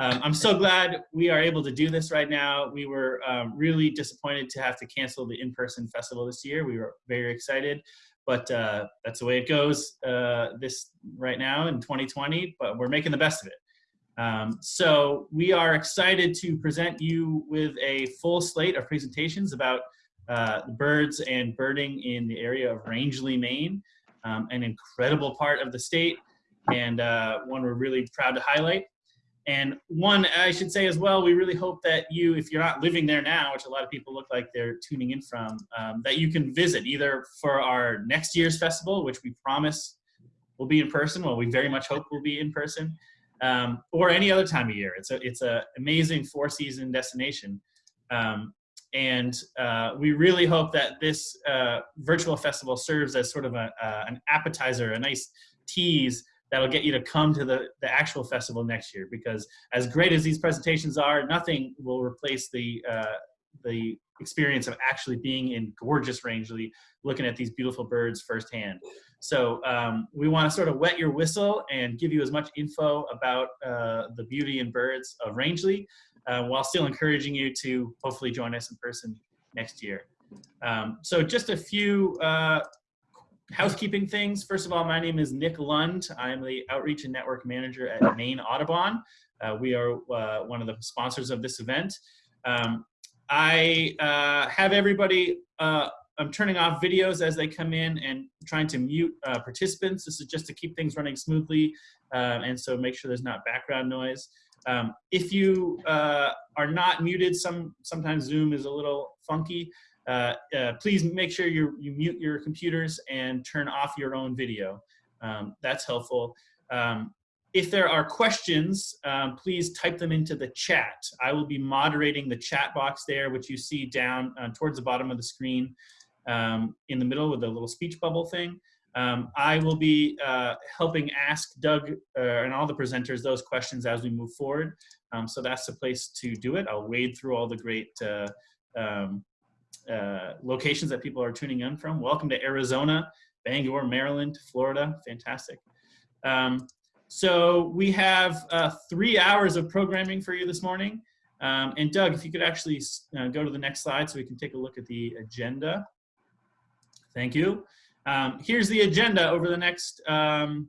Um, I'm so glad we are able to do this right now. We were um, really disappointed to have to cancel the in-person festival this year. We were very excited, but uh, that's the way it goes uh, this right now in 2020, but we're making the best of it. Um, so we are excited to present you with a full slate of presentations about uh, birds and birding in the area of Rangeley, Maine, um, an incredible part of the state and uh, one we're really proud to highlight. And one, I should say as well, we really hope that you, if you're not living there now, which a lot of people look like they're tuning in from, um, that you can visit either for our next year's festival, which we promise will be in person, well, we very much hope will be in person, um, or any other time of year. It's a it's a amazing four season destination. Um, and uh, we really hope that this uh, virtual festival serves as sort of a, uh, an appetizer, a nice tease that'll get you to come to the, the actual festival next year because as great as these presentations are, nothing will replace the, uh, the experience of actually being in gorgeous Rangeley, looking at these beautiful birds firsthand. So um, we want to sort of wet your whistle and give you as much info about uh, the beauty and birds of Rangeley uh, while still encouraging you to hopefully join us in person next year. Um, so just a few uh, housekeeping things. First of all, my name is Nick Lund. I'm the Outreach and Network Manager at Maine Audubon. Uh, we are uh, one of the sponsors of this event. Um, I uh, have everybody, uh, I'm turning off videos as they come in and trying to mute uh, participants. This is just to keep things running smoothly uh, and so make sure there's not background noise. Um, if you are not muted, some sometimes Zoom is a little funky. Uh, uh, please make sure you you mute your computers and turn off your own video. Um, that's helpful. Um, if there are questions, um, please type them into the chat. I will be moderating the chat box there, which you see down uh, towards the bottom of the screen um, in the middle with the little speech bubble thing. Um, I will be uh, helping ask Doug and all the presenters those questions as we move forward. Um, so that's the place to do it. I'll wade through all the great um, uh, locations that people are tuning in from. Welcome to Arizona, Bangor, Maryland, Florida. Fantastic. Um, so we have uh, three hours of programming for you this morning. Um, and Doug, if you could actually uh, go to the next slide so we can take a look at the agenda. Thank you. Um, here's the agenda over the next um,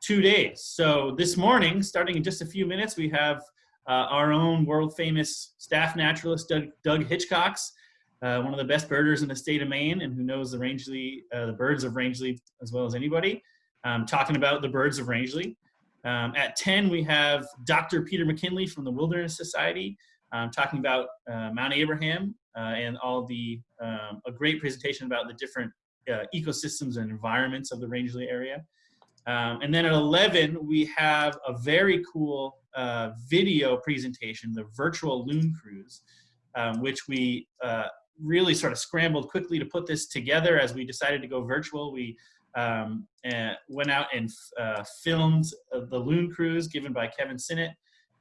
two days. So this morning, starting in just a few minutes, we have uh, our own world famous staff naturalist, Doug, Doug Hitchcox, uh, one of the best birders in the state of Maine and who knows the Rangeley, uh, the birds of Rangeley as well as anybody, um, talking about the birds of Rangeley. Um, at 10, we have Dr. Peter McKinley from the Wilderness Society um, talking about uh, Mount Abraham uh, and all the, um, a great presentation about the different uh, ecosystems and environments of the Rangeley area. Um, and then at 11, we have a very cool uh, video presentation, the virtual loon cruise, um, which we really sort of scrambled quickly to put this together as we decided to go virtual. We um, uh, went out and uh, filmed the Loon Cruise given by Kevin Sinnott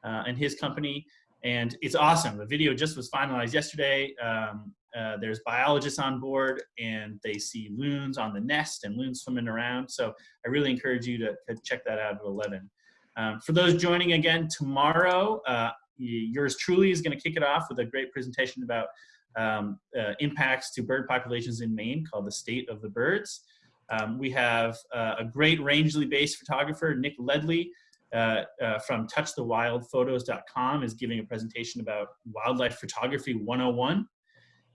uh, and his company. And it's awesome. The video just was finalized yesterday. Um, uh, there's biologists on board and they see loons on the nest and loons swimming around. So I really encourage you to, to check that out at 11. Um, for those joining again tomorrow, uh, yours truly is going to kick it off with a great presentation about um, uh, impacts to bird populations in Maine called The State of the Birds. Um, we have uh, a great Rangeley-based photographer, Nick Ledley, uh, uh, from touchthewildphotos.com is giving a presentation about wildlife photography 101.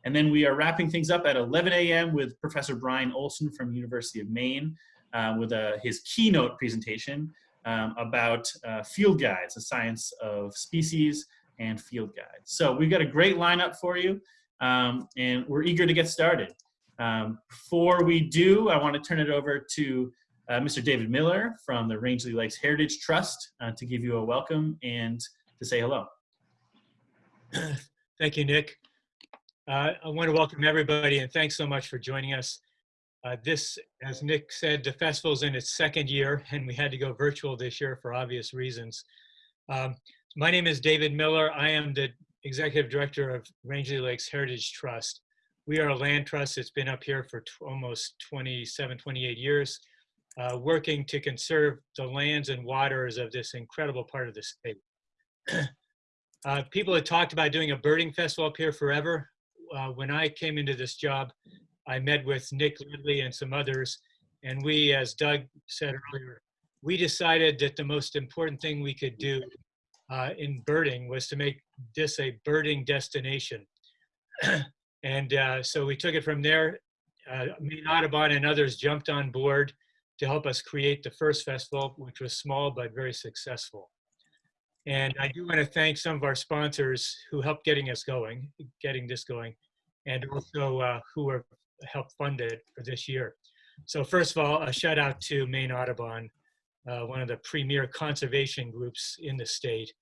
And then we are wrapping things up at 11 a.m. with Professor Brian Olson from University of Maine uh, with a, his keynote presentation um, about uh, field guides, the science of species and field guides. So we've got a great lineup for you um, and we're eager to get started. Um, before we do, I want to turn it over to uh, Mr. David Miller from the Rangeley Lakes Heritage Trust uh, to give you a welcome and to say hello. Thank you, Nick. Uh, I want to welcome everybody and thanks so much for joining us. Uh, this, as Nick said, the festival's in its second year and we had to go virtual this year for obvious reasons. Um, my name is David Miller. I am the Executive Director of Rangeley Lakes Heritage Trust. We are a land trust that's been up here for almost 27, 28 years, uh, working to conserve the lands and waters of this incredible part of the state. uh, people had talked about doing a birding festival up here forever. Uh, when I came into this job, I met with Nick Ledley and some others, and we, as Doug said earlier, we decided that the most important thing we could do uh, in birding was to make this a birding destination. and uh, so we took it from there. Uh, Maine, Audubon, and others jumped on board to help us create the first festival, which was small but very successful. And I do want to thank some of our sponsors who helped getting us going, getting this going, and also uh, who are helped fund it for this year. So first of all, a shout out to Maine Audubon, uh, one of the premier conservation groups in the state.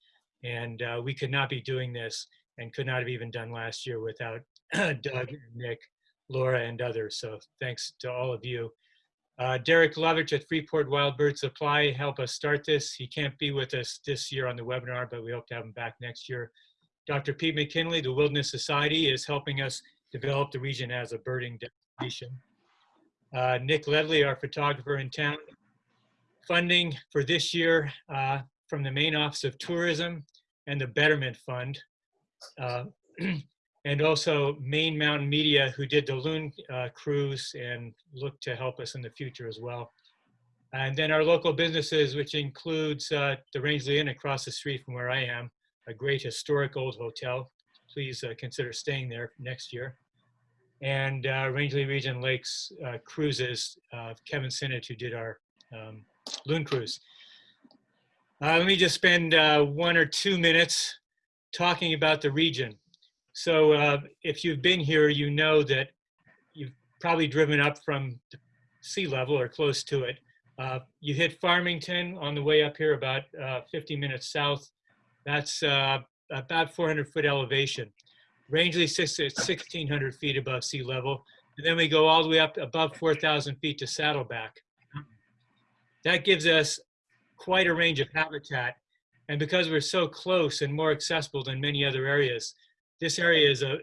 And uh, we could not be doing this and could not have even done last year without Doug, Nick, Laura, and others. So thanks to all of you. Uh, Derek Lovitch at Freeport Wild Bird Supply helped us start this. He can't be with us this year on the webinar, but we hope to have him back next year. Dr. Pete McKinley, the Wilderness Society, is helping us develop the region as a birding destination. Uh, Nick Ledley, our photographer in town. Funding for this year uh, from the Maine Office of Tourism and the Betterment Fund. Uh, and also Maine Mountain Media, who did the Loon uh, cruise and look to help us in the future as well. And then our local businesses, which includes uh, the Rangeley Inn across the street from where I am, a great historic old hotel. Please uh, consider staying there next year. And uh, Rangeley Region Lakes uh, Cruises, Kevin Sinnott, who did our um, Loon cruise. Let me just spend one or two minutes talking about the region. So uh, if you've been here, you know that you've probably driven up from sea level or close to it. Uh, you hit Farmington on the way up here about uh, 50 minutes south. That's uh, about 400 foot elevation. Rangeley sits at 1,600 feet above sea level. And then we go all the way up above 4,000 feet to Saddleback. That gives us quite a range of habitat. And because we're so close and more accessible than many other areas, this area is a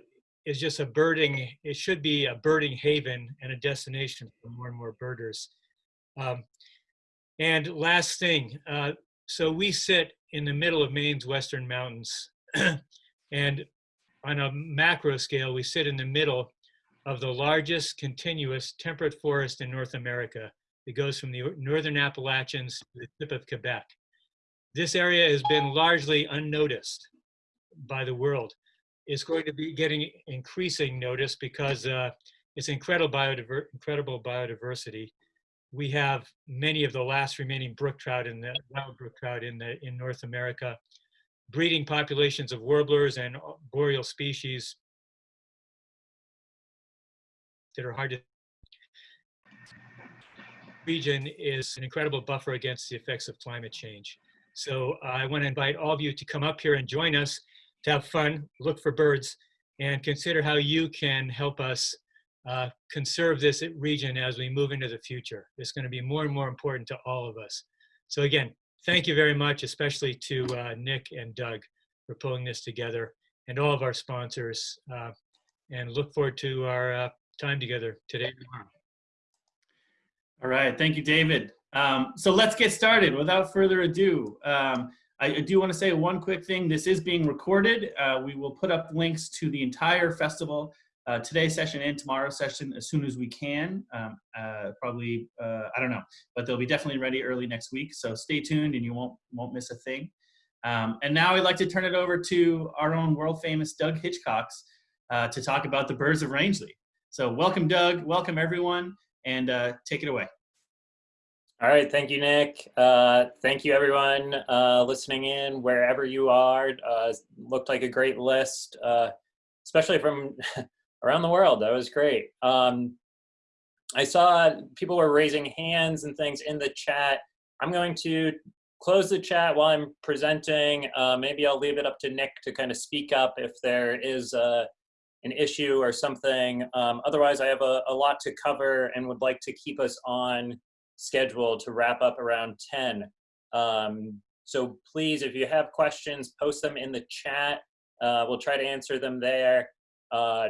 is just a birding. It should be a birding haven and a destination for more and more birders. Um, and last thing, uh, so we sit in the middle of Maine's western mountains, and on a macro scale, we sit in the middle of the largest continuous temperate forest in North America. It goes from the northern Appalachians to the tip of Quebec. This area has been largely unnoticed by the world It's going to be getting increasing notice because uh, it's incredible, biodiver incredible biodiversity. We have many of the last remaining brook trout in the wild brook trout in the in North America, breeding populations of warblers and boreal species that are hard to region is an incredible buffer against the effects of climate change. So I want to invite all of you to come up here and join us to have fun, look for birds, and consider how you can help us uh, conserve this region as we move into the future. It's going to be more and more important to all of us. So again, thank you very much, especially to uh, Nick and Doug for pulling this together and all of our sponsors. Uh, and look forward to our uh, time together today tomorrow. All right, thank you, David. Um, so let's get started. Without further ado, um, I do want to say one quick thing. This is being recorded. Uh, we will put up links to the entire festival, uh, today's session and tomorrow's session as soon as we can. Um, uh, probably, uh, I don't know, but they'll be definitely ready early next week. So stay tuned and you won't, won't miss a thing. Um, and now I'd like to turn it over to our own world famous Doug Hitchcox uh, to talk about the birds of Rangeley. So welcome, Doug. Welcome, everyone. And uh, take it away. All right, thank you, Nick. Uh, thank you, everyone uh, listening in wherever you are. Uh, looked like a great list, uh, especially from around the world. That was great. Um, I saw people were raising hands and things in the chat. I'm going to close the chat while I'm presenting. Uh, maybe I'll leave it up to Nick to kind of speak up if there is uh, an issue or something. Um, otherwise, I have a, a lot to cover and would like to keep us on schedule to wrap up around 10. Um, so please, if you have questions, post them in the chat. Uh, we'll try to answer them there. Uh,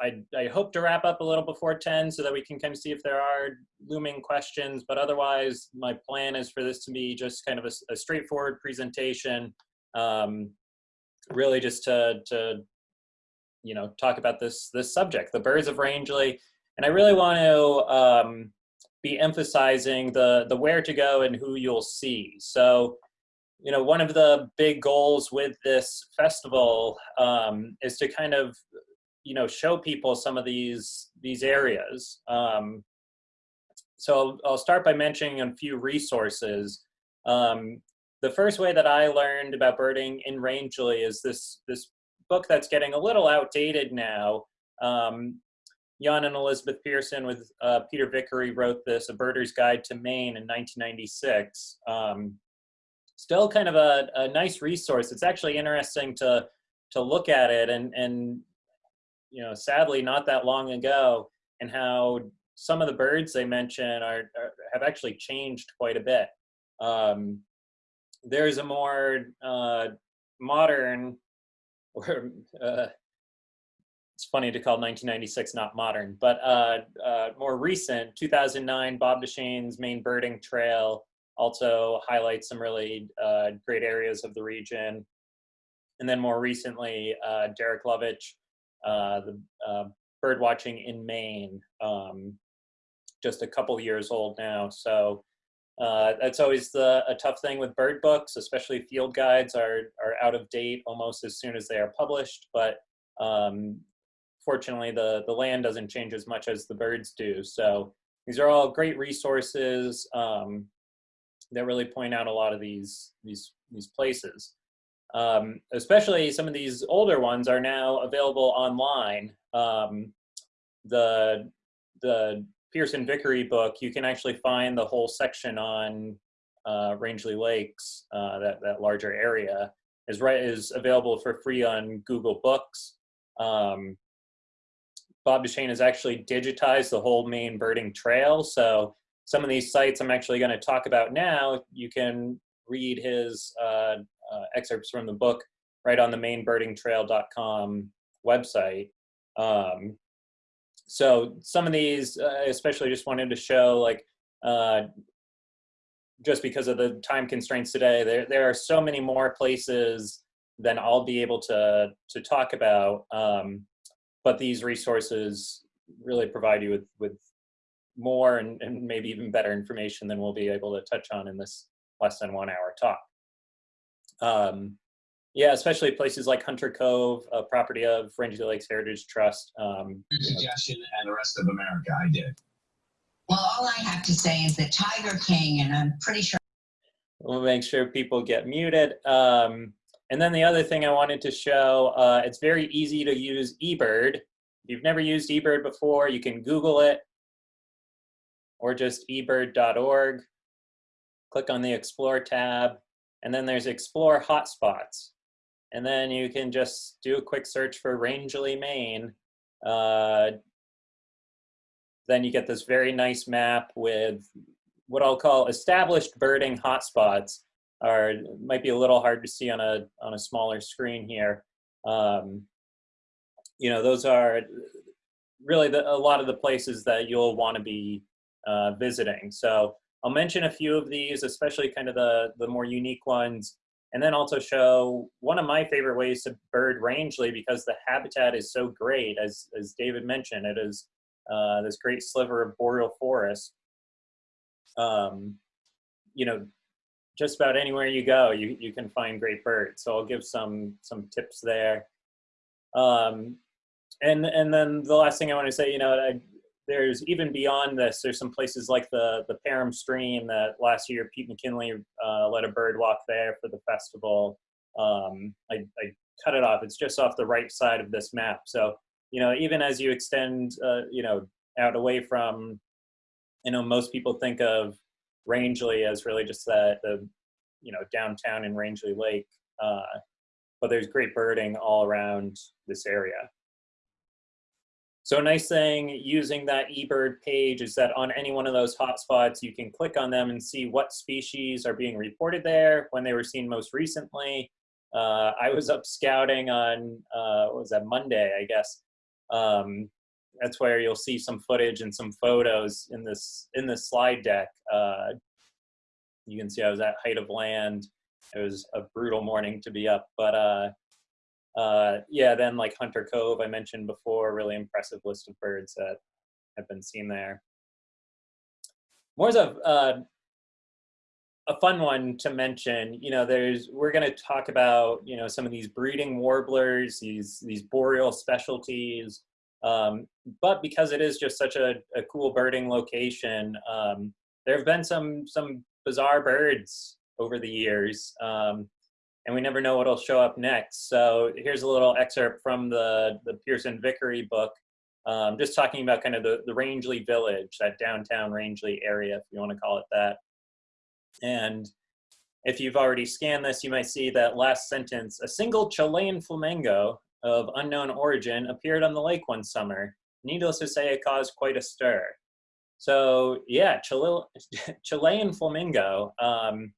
I, I hope to wrap up a little before 10 so that we can kind of see if there are looming questions, but otherwise my plan is for this to be just kind of a, a straightforward presentation um, really just to, to, you know, talk about this, this subject, the birds of Rangeley. And I really want to um, be emphasizing the, the where to go and who you'll see. So, you know, one of the big goals with this festival um, is to kind of, you know, show people some of these these areas. Um, so I'll start by mentioning a few resources. Um, the first way that I learned about birding in Rangeley is this this book that's getting a little outdated now. Um, Jan and Elizabeth Pierson with uh, Peter Vickery wrote this, A Birder's Guide to Maine in 1996. Um, still kind of a, a nice resource. It's actually interesting to to look at it and and you know sadly not that long ago and how some of the birds they mention are, are have actually changed quite a bit. Um, there's a more uh, modern, or uh, it's funny to call 1996 not modern, but uh, uh, more recent, 2009 Bob Duchesne's Maine Birding Trail also highlights some really uh, great areas of the region. And then more recently, uh, Derek Lovitch, the bird watching in Maine, um, just a couple years old now. So uh, that's always the, a tough thing with bird books, especially field guides are, are out of date almost as soon as they are published. But um, fortunately, the, the land doesn't change as much as the birds do. So these are all great resources um, that really point out a lot of these, these, these places. Um, especially some of these older ones are now available online. Um, the the Pierson Vickery book, you can actually find the whole section on uh, Rangeley Lakes, uh, that, that larger area, is, right, is available for free on Google Books. Um, Bob Duchesne has actually digitized the whole Maine Birding Trail. So some of these sites I'm actually going to talk about now, you can read his uh, uh, excerpts from the book right on the mainebirdingtrail.com website. Um, so some of these, uh, especially just wanted to show like, uh, just because of the time constraints today, there, there are so many more places than I'll be able to, to talk about. Um, but these resources really provide you with, with more and, and maybe even better information than we'll be able to touch on in this less than one hour talk. Um, yeah, especially places like Hunter Cove, a property of Rangeley Lakes Heritage Trust. Um, Your suggestion and the rest of America, I did. Well, all I have to say is that Tiger King, and I'm pretty sure. We'll make sure people get muted. Um, and then the other thing I wanted to show, uh, it's very easy to use eBird. If you've never used eBird before, you can Google it or just ebird.org. Click on the Explore tab, and then there's Explore Hotspots and then you can just do a quick search for Rangeley, Maine. Uh, then you get this very nice map with what I'll call established birding hotspots. Are might be a little hard to see on a on a smaller screen here. Um, you know, those are really the, a lot of the places that you'll want to be uh, visiting. So I'll mention a few of these, especially kind of the the more unique ones and then also show one of my favorite ways to bird Rangeley because the habitat is so great. As, as David mentioned, it is uh, this great sliver of boreal forest. Um, you know, just about anywhere you go, you, you can find great birds. So I'll give some, some tips there. Um, and, and then the last thing I want to say, you know, I, there's even beyond this, there's some places like the, the Perham Stream that last year Pete McKinley uh, led a bird walk there for the festival. Um, I, I, cut it off. It's just off the right side of this map. So, you know, even as you extend, uh, you know, out away from, you know, most people think of Rangeley as really just that, the, you know, downtown in Rangeley Lake. Uh, but there's great birding all around this area. So a nice thing using that eBird page is that on any one of those hotspots, you can click on them and see what species are being reported there, when they were seen most recently. Uh, I was up scouting on, uh, what was that, Monday, I guess. Um, that's where you'll see some footage and some photos in this, in this slide deck. Uh, you can see I was at height of land it was a brutal morning to be up. But uh, yeah, then like Hunter Cove, I mentioned before, really impressive list of birds that have been seen there. More as a uh, a fun one to mention, you know, there's we're going to talk about you know some of these breeding warblers, these these boreal specialties. Um, but because it is just such a, a cool birding location, um, there have been some some bizarre birds over the years, um, and we never know what'll show up next. So here's a little excerpt from the the Pierson Vickery book, um, just talking about kind of the the Rangeley Village, that downtown Rangeley area, if you want to call it that. And if you've already scanned this, you might see that last sentence, a single Chilean flamingo of unknown origin appeared on the lake one summer. Needless to say, it caused quite a stir. So yeah, Chile, Chilean flamingo, um,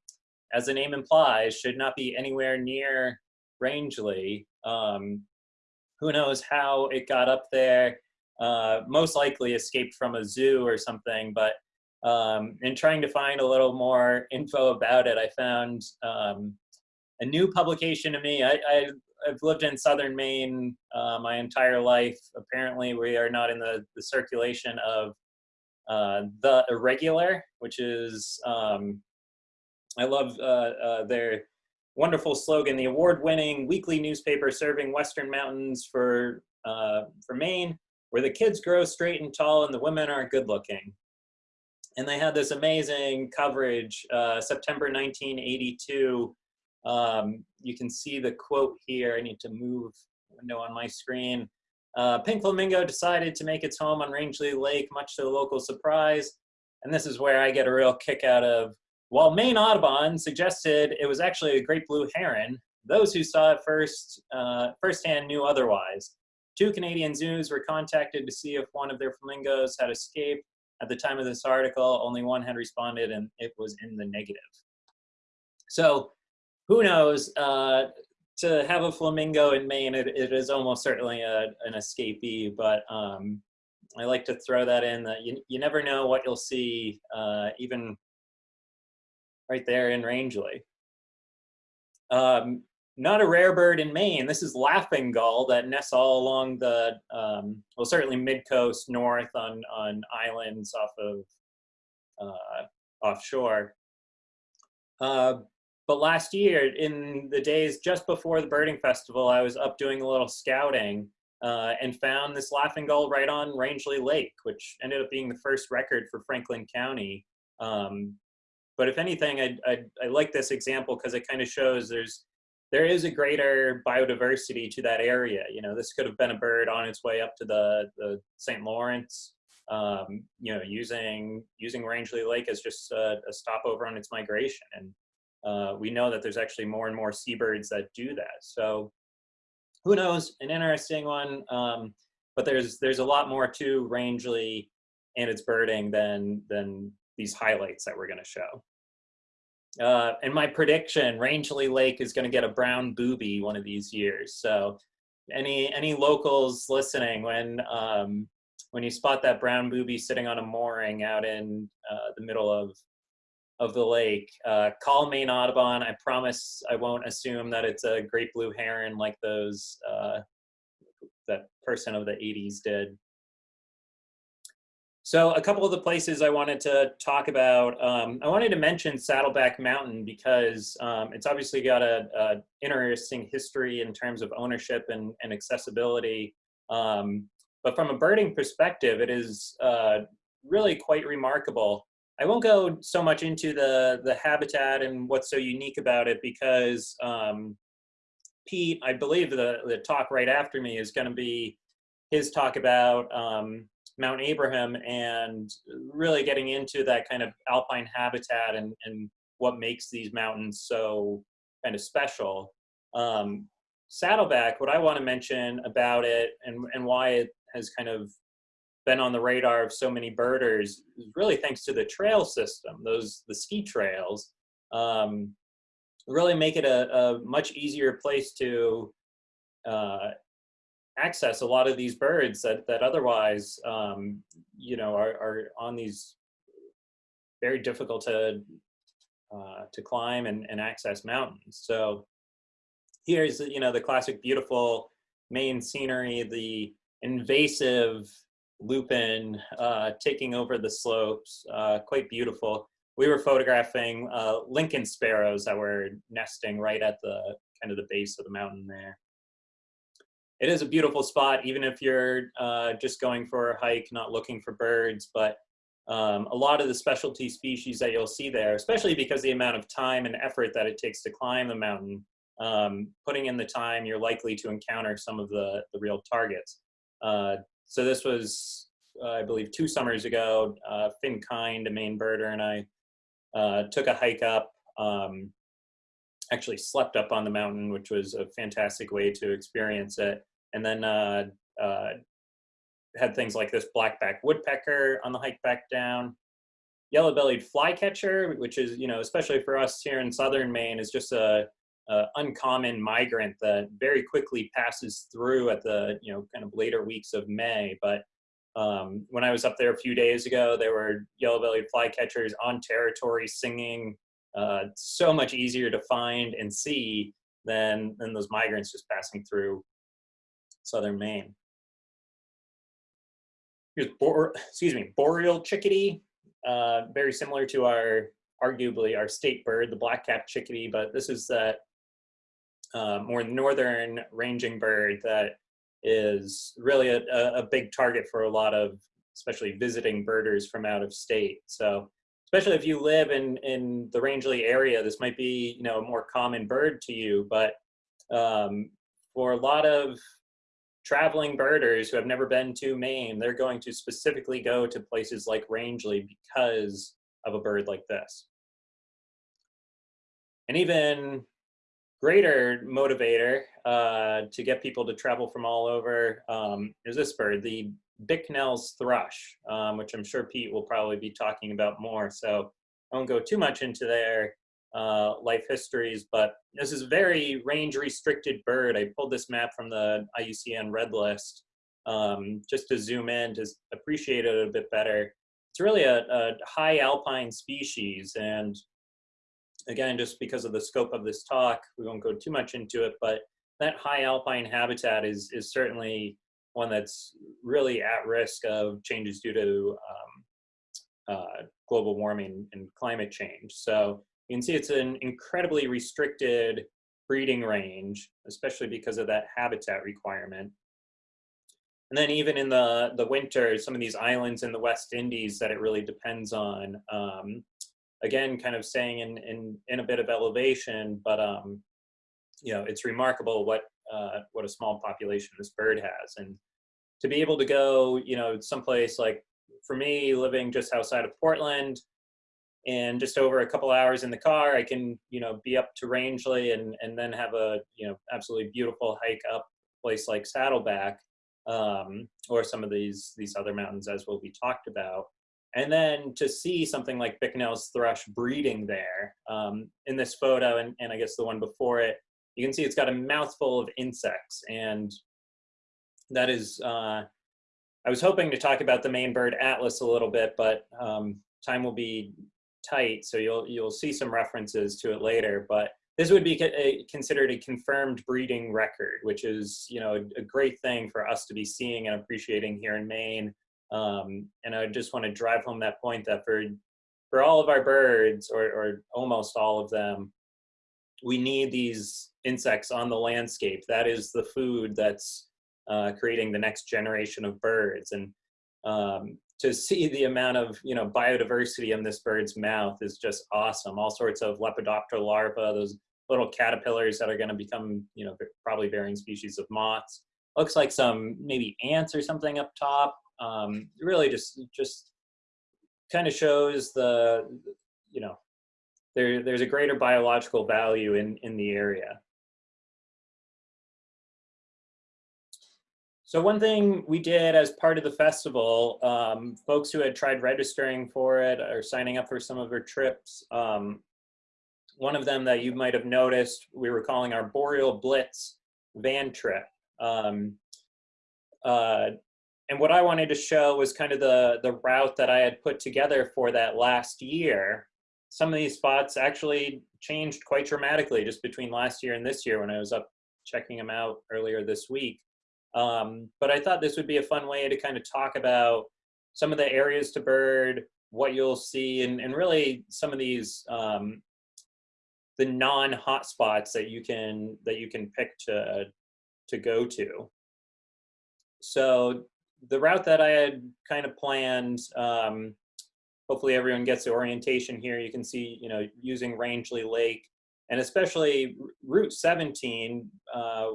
as the name implies, should not be anywhere near Rangeley. Um, who knows how it got up there? Uh, most likely escaped from a zoo or something, but um, in trying to find a little more info about it, I found um, a new publication to me. I, I, have lived in southern Maine uh, my entire life. Apparently, we are not in the, the circulation of uh, The Irregular, which is, um, I love uh, uh their wonderful slogan, the award-winning weekly newspaper serving Western mountains for, uh, for Maine, where the kids grow straight and tall and the women are good looking and they had this amazing coverage, uh, September 1982. Um, you can see the quote here. I need to move window on my screen. Uh, Pink Flamingo decided to make its home on Rangeley Lake, much to the local surprise. And this is where I get a real kick out of, while Maine Audubon suggested it was actually a great blue heron, those who saw it first, uh, firsthand knew otherwise. Two Canadian zoos were contacted to see if one of their flamingos had escaped, at the time of this article, only one had responded and it was in the negative. So who knows, uh, to have a flamingo in Maine, it, it is almost certainly a, an escapee, but um, I like to throw that in that you, you never know what you'll see uh, even right there in Rangeley. Um, not a rare bird in Maine. This is laughing gull that nests all along the, um, well, certainly mid-coast north on, on islands off of uh, offshore. Uh, but last year, in the days just before the birding festival, I was up doing a little scouting uh, and found this laughing gull right on Rangeley Lake, which ended up being the first record for Franklin County. Um, but if anything, I, I, I like this example because it kind of shows there's there is a greater biodiversity to that area. You know, this could have been a bird on its way up to the, the St. Lawrence, um, you know, using using Rangeley Lake as just a, a stopover on its migration. And uh, we know that there's actually more and more seabirds that do that. So who knows, an interesting one. Um, but there's there's a lot more to Rangeley and its birding than than these highlights that we're going to show. Uh, and my prediction, Rangeley Lake is going to get a brown booby one of these years. So any any locals listening, when um, when you spot that brown booby sitting on a mooring out in uh, the middle of of the lake, uh, call Maine Audubon. I promise I won't assume that it's a great blue heron like those uh, that person of the 80s did. So a couple of the places I wanted to talk about, um, I wanted to mention Saddleback Mountain because um, it's obviously got a, a, interesting history in terms of ownership and, and accessibility. Um, but from a birding perspective, it is uh, really quite remarkable. I won't go so much into the, the habitat and what's so unique about it because um, Pete, I believe the, the talk right after me is gonna be his talk about um, Mount Abraham and really getting into that kind of alpine habitat and, and what makes these mountains so kind of special. Um, Saddleback, what I want to mention about it and, and why it has kind of been on the radar of so many birders is really thanks to the trail system, those the ski trails, um, really make it a, a much easier place to uh, access a lot of these birds that, that otherwise, um, you know, are, are on these very difficult to uh, to climb and, and access mountains. So here's you know the classic beautiful Maine scenery, the invasive lupin uh, taking over the slopes, uh, quite beautiful. We were photographing uh, Lincoln sparrows that were nesting right at the kind of the base of the mountain there. It is a beautiful spot, even if you're uh, just going for a hike, not looking for birds, but um, a lot of the specialty species that you'll see there, especially because the amount of time and effort that it takes to climb the mountain, um, putting in the time, you're likely to encounter some of the, the real targets. Uh, so this was, uh, I believe, two summers ago. Uh, Fyn Kynd, a Maine birder, and I uh, took a hike up. Um, actually slept up on the mountain, which was a fantastic way to experience it. And then uh, uh, had things like this blackback woodpecker on the hike back down. Yellow-bellied flycatcher, which is, you know, especially for us here in southern Maine, is just a, a, uncommon migrant that very quickly passes through at the, you know, kind of later weeks of May. But um, when I was up there a few days ago, there were yellow-bellied flycatchers on territory singing. Uh, so much easier to find and see than, than those migrants just passing through southern Maine. Here's bor excuse me, boreal chickadee, uh, very similar to our arguably our state bird, the black-capped chickadee, but this is that uh, more northern ranging bird that is really a, a big target for a lot of especially visiting birders from out of state. So especially if you live in, in the Rangeley area, this might be you know a more common bird to you, but um, for a lot of traveling birders who have never been to Maine, they're going to specifically go to places like Rangeley because of a bird like this. And even greater motivator uh, to get people to travel from all over um, is this bird, the Bicknell's thrush, um, which I'm sure Pete will probably be talking about more. So I won't go too much into there uh, life histories, but this is a very range restricted bird. I pulled this map from the IUCN Red List um, just to zoom in to appreciate it a bit better. It's really a, a high alpine species and again, just because of the scope of this talk, we won't go too much into it, but that high alpine habitat is, is certainly one that's really at risk of changes due to um, uh, global warming and climate change. So you can see it's an incredibly restricted breeding range, especially because of that habitat requirement. And then even in the, the winter, some of these islands in the West Indies that it really depends on, um, again, kind of staying in, in, in a bit of elevation, but um, you know, it's remarkable what, uh, what a small population this bird has. And to be able to go, you know, someplace like, for me, living just outside of Portland, and just over a couple hours in the car, I can, you know, be up to Rangeley and, and then have a, you know, absolutely beautiful hike up place like Saddleback um, or some of these, these other mountains as will be talked about. And then to see something like Bicknell's thrush breeding there um, in this photo, and, and I guess the one before it, you can see it's got a mouthful of insects. And that is, uh, I was hoping to talk about the Maine bird atlas a little bit, but um, time will be tight, so you'll you'll see some references to it later. But this would be a, considered a confirmed breeding record, which is you know a, great thing for us to be seeing and appreciating here in Maine. Um, and I just want to drive home that point that for for all of our birds, or, or almost all of them, we need these insects on the landscape. That is the food that's uh, creating the next generation of birds. And um, to see the amount of you know biodiversity in this bird's mouth is just awesome. All sorts of Lepidoptera larvae, those little caterpillars that are going to become you know probably varying species of moths. Looks like some maybe ants or something up top. Um, really just just kind of shows the you know there there's a greater biological value in in the area. So one thing we did as part of the festival, um, folks who had tried registering for it or signing up for some of our trips, um, one of them that you might have noticed, we were calling our Boreal Blitz van trip. Um, uh, and what I wanted to show was kind of the, the route that I had put together for that last year. some of these spots actually changed quite dramatically just between last year and this year when I was up checking them out earlier this week. Um, but I thought this would be a fun way to kind of talk about some of the areas to bird, what you'll see, and, and really some of these um, the non-hotspots that you can that you can pick to to go to. So the route that I had kind of planned, um, hopefully everyone gets the orientation here. You can see, you know, using Rangeley Lake and especially Route 17, uh,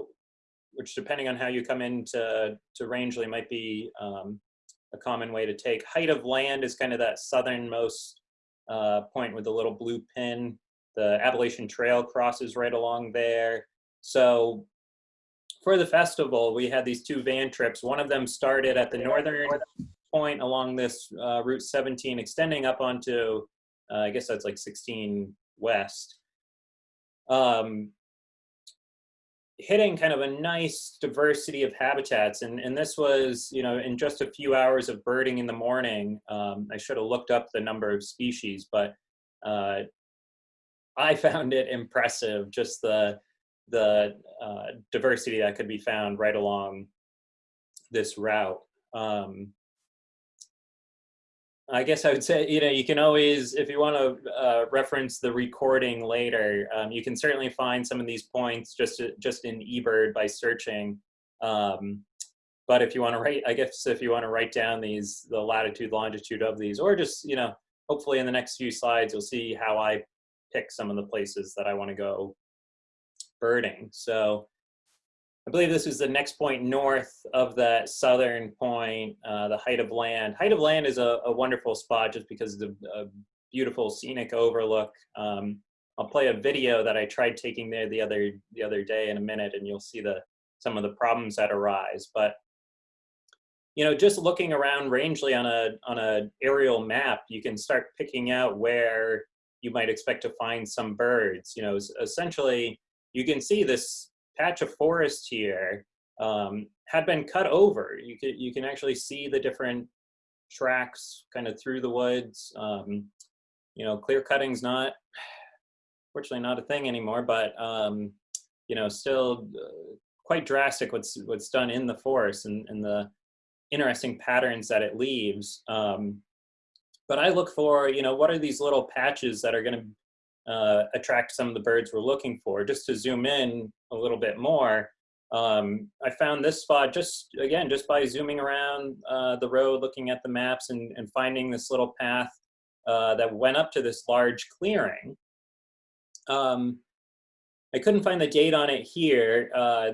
which depending on how you come into to Rangeley might be um, a common way to take. Height of land is kind of that southernmost uh, point with the little blue pin. The Appalachian Trail crosses right along there. So for the festival, we had these two van trips. One of them started at the northern point along this uh, Route 17, extending up onto, uh, I guess that's like 16 West. Um, hitting kind of a nice diversity of habitats. And, and this was, you know, in just a few hours of birding in the morning, um, I should have looked up the number of species, but uh, I found it impressive, just the, the uh, diversity that could be found right along this route. Um, I guess I would say, you know, you can always, if you want to uh, reference the recording later, um, you can certainly find some of these points just just in eBird by searching. Um, but if you want to write, I guess if you want to write down these, the latitude, longitude of these, or just, you know, hopefully in the next few slides, you'll see how I pick some of the places that I want to go birding. So I believe this is the next point north of that southern point, uh, the height of land. Height of land is a, a wonderful spot just because of the beautiful scenic overlook. Um, I'll play a video that I tried taking there the other the other day in a minute, and you'll see the some of the problems that arise. But you know, just looking around Rangeley on a on a aerial map, you can start picking out where you might expect to find some birds. You know, essentially, you can see this patch of forest here um, had been cut over. You can, you can actually see the different tracks kind of through the woods. Um, you know, clear cutting's not, fortunately not a thing anymore, but, um, you know, still uh, quite drastic what's, what's done in the forest and, and the interesting patterns that it leaves. Um, but I look for, you know, what are these little patches that are going to uh, attract some of the birds we're looking for. Just to zoom in a little bit more, um, I found this spot just, again, just by zooming around uh, the road, looking at the maps and, and finding this little path uh, that went up to this large clearing. Um, I couldn't find the date on it here. Uh,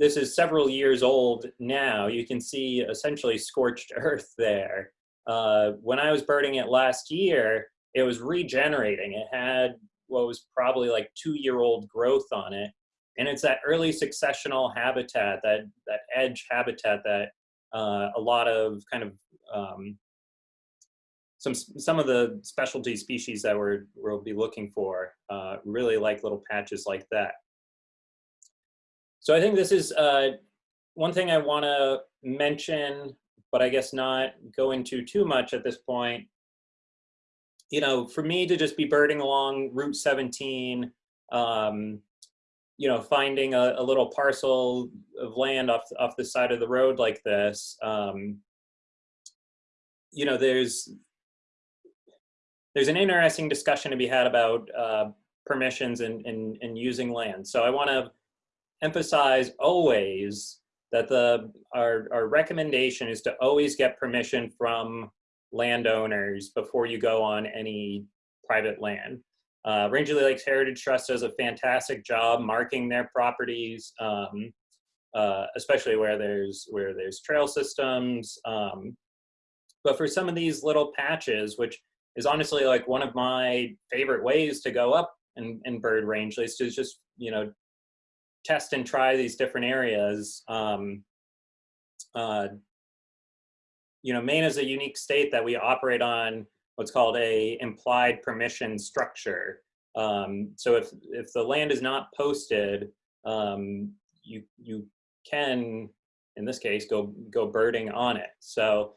this is several years old now. You can see essentially scorched earth there. Uh, when I was birding it last year, it was regenerating. It had what was probably like two year old growth on it. And it's that early successional habitat, that, that edge habitat that uh, a lot of kind of um, some some of the specialty species that we're we'll be looking for uh, really like little patches like that. So I think this is uh, one thing I want to mention, but I guess not go into too much at this point, you know, for me to just be birding along Route 17, um, you know, finding a, a, little parcel of land off off the side of the road like this, um, you know, there's there's an interesting discussion to be had about uh, permissions and, and, and using land. So I want to emphasize always that the our, our recommendation is to always get permission from landowners before you go on any private land. Uh, Rangeley Lakes Heritage Trust does a fantastic job marking their properties, um, uh, especially where there's where there's trail systems. Um, but for some of these little patches, which is honestly like one of my favorite ways to go up and, and bird Rangeley is to just you know test and try these different areas. Um, uh, you know, Maine is a unique state that we operate on what's called a implied permission structure. Um, so if, if the land is not posted, um, you, you can, in this case, go, go birding on it. So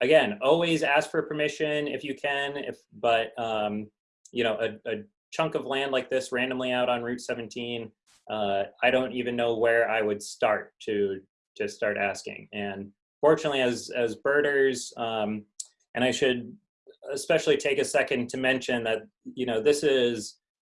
again, always ask for permission if you can, if, but, um, you know, a, a chunk of land like this randomly out on Route 17, uh, I don't even know where I would start to, to start asking. And fortunately, as, as birders, um, and I should especially take a second to mention that, you know, this is,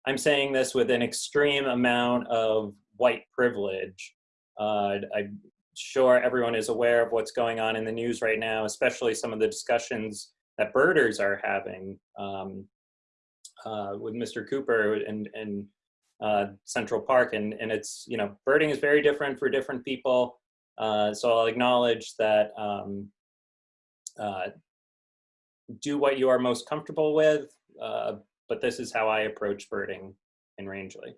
I'm saying this with an extreme amount of white privilege. Uh, I'm sure everyone is aware of what's going on in the news right now, especially some of the discussions that birders are having um, uh, with Mr. Cooper and, and uh, Central Park. And, and it's, you know, birding is very different for different people. Uh, so I'll acknowledge that um, uh, do what you are most comfortable with, uh, but this is how I approach birding in Rangeley.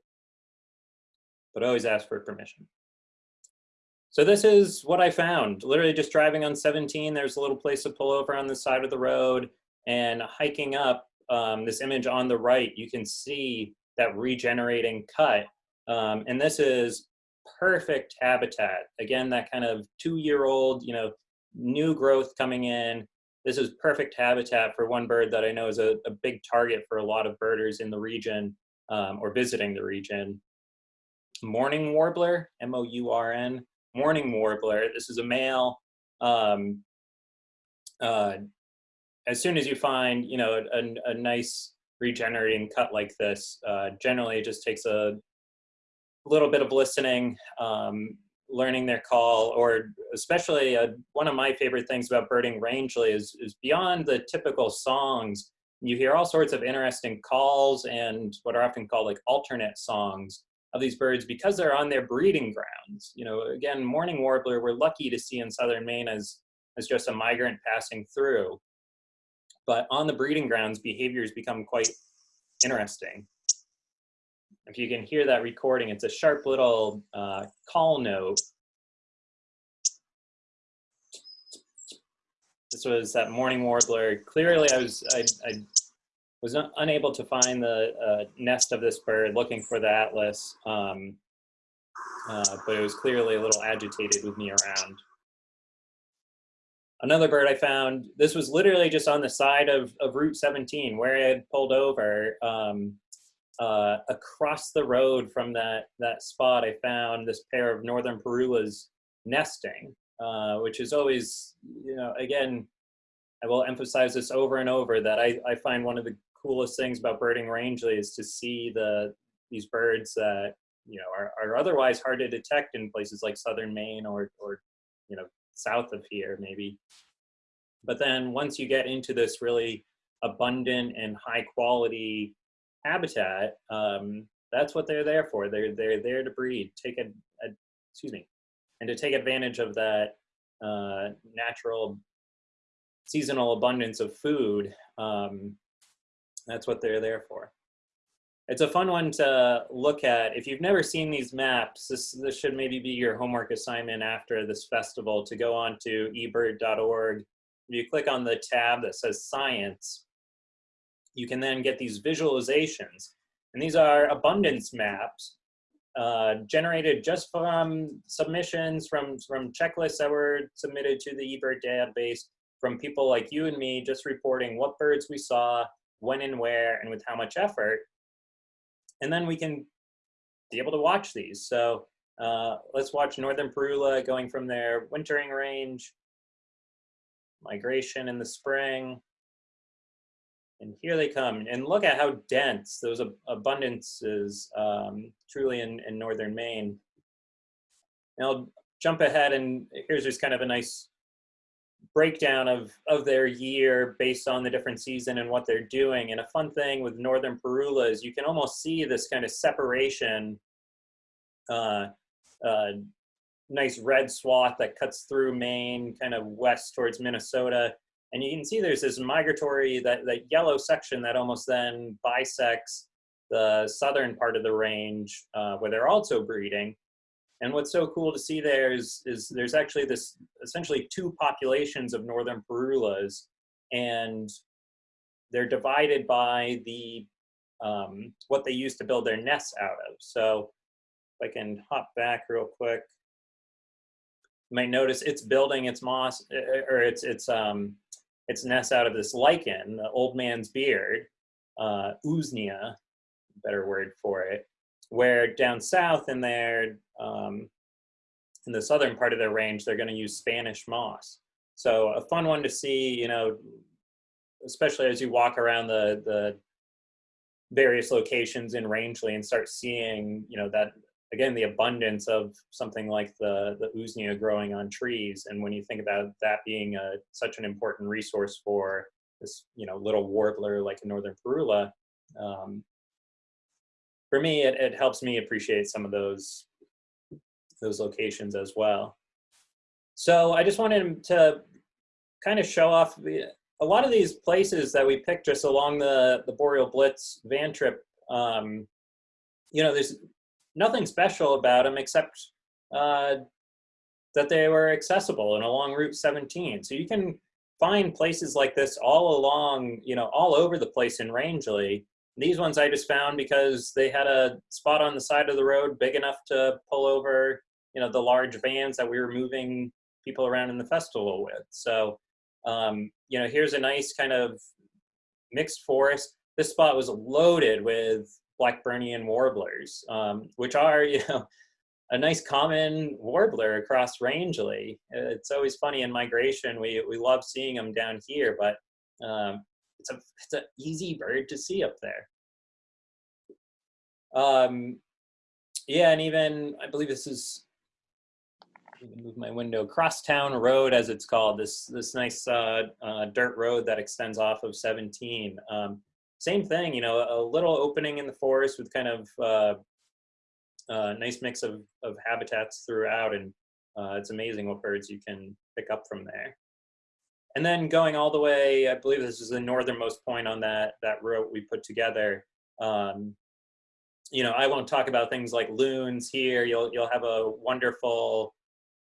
But always ask for permission. So this is what I found. Literally just driving on 17, there's a little place to pull over on the side of the road and hiking up um, this image on the right, you can see that regenerating cut. Um, and this is perfect habitat. Again, that kind of two-year-old, you know, new growth coming in. This is perfect habitat for one bird that I know is a, a big target for a lot of birders in the region um, or visiting the region. Mourning warbler, M-O-U-R-N, mourning warbler. This is a male. Um, uh, as soon as you find, you know, a, a nice regenerating cut like this, uh, generally it just takes a little bit of listening, um, learning their call, or especially uh, one of my favorite things about birding Rangeley is, is beyond the typical songs, you hear all sorts of interesting calls and what are often called like alternate songs of these birds because they're on their breeding grounds. You know, again, mourning warbler, we're lucky to see in southern Maine as, as just a migrant passing through. But on the breeding grounds, behaviors become quite interesting. If you can hear that recording, it's a sharp little uh, call note. This was that mourning warbler. Clearly, I was I, I was unable to find the uh, nest of this bird, looking for the atlas, um, uh, but it was clearly a little agitated with me around. Another bird I found, this was literally just on the side of, of Route 17 where I had pulled over. Um, uh, across the road from that, that spot, I found this pair of northern parulas nesting, uh, which is always, you know, again, I will emphasize this over and over that I, I find one of the coolest things about birding Rangeley is to see the these birds that you know are, are otherwise hard to detect in places like southern Maine or or you know south of here maybe. But then once you get into this really abundant and high quality habitat, um, that's what they're there for. They're they're there to breed, take a, a excuse me, and to take advantage of that uh, natural seasonal abundance of food. Um, that's what they're there for. It's a fun one to look at. If you've never seen these maps, this, this should maybe be your homework assignment after this festival to go on to ebird.org. If you click on the tab that says science, you can then get these visualizations. And these are abundance maps uh, generated just from submissions from, from checklists that were submitted to the eBird database from people like you and me just reporting what birds we saw, when and where, and with how much effort and then we can be able to watch these. So uh, let's watch Northern Parula going from their wintering range, migration in the spring, and here they come. And look at how dense those ab abundances um, truly in, in northern Maine. And I'll jump ahead and here's just kind of a nice breakdown of, of their year based on the different season and what they're doing. And a fun thing with Northern Parula is you can almost see this kind of separation, uh, uh, nice red swath that cuts through Maine, kind of west towards Minnesota. And you can see there's this migratory, that, that yellow section that almost then bisects the southern part of the range uh, where they're also breeding. And what's so cool to see there is, is there's actually this essentially two populations of northern parulas, and they're divided by the um, what they use to build their nests out of. So if I can hop back real quick, you might notice it's building its moss eh, eh, or its its um, its nest out of this lichen, the old man's beard, uh, better word for it, where down south in their, um, in the southern part of their range, they're gonna use Spanish moss. So a fun one to see, you know, especially as you walk around the, the various locations in Rangeley and start seeing, you know, that again the abundance of something like the the usnea growing on trees. And when you think about that being a such an important resource for this, you know, little warbler like a northern parula, um, for me, it, it helps me appreciate some of those those locations as well. So I just wanted to kind of show off the, a lot of these places that we picked just along the, the Boreal Blitz van trip, um, you know, there's nothing special about them except uh, that they were accessible and along Route 17. So you can find places like this all along, you know, all over the place in Rangeley. These ones I just found because they had a spot on the side of the road big enough to pull over, you know, the large vans that we were moving people around in the festival with. So um, you know, here's a nice kind of mixed forest. This spot was loaded with Blackburnian warblers, um, which are, you know, a nice common warbler across Rangeley. It's always funny in migration. We, we love seeing them down here, but um, it's a it's an easy bird to see up there. Um, yeah, and even I believe this is move my window. Crosstown Road, as it's called, this this nice uh, uh, dirt road that extends off of 17. Um, same thing, you know, a little opening in the forest with kind of uh, a nice mix of, of habitats throughout, and uh, it's amazing what birds you can pick up from there. And then going all the way, I believe this is the northernmost point on that that route we put together. Um, you know, I won't talk about things like loons here. You'll you'll have a wonderful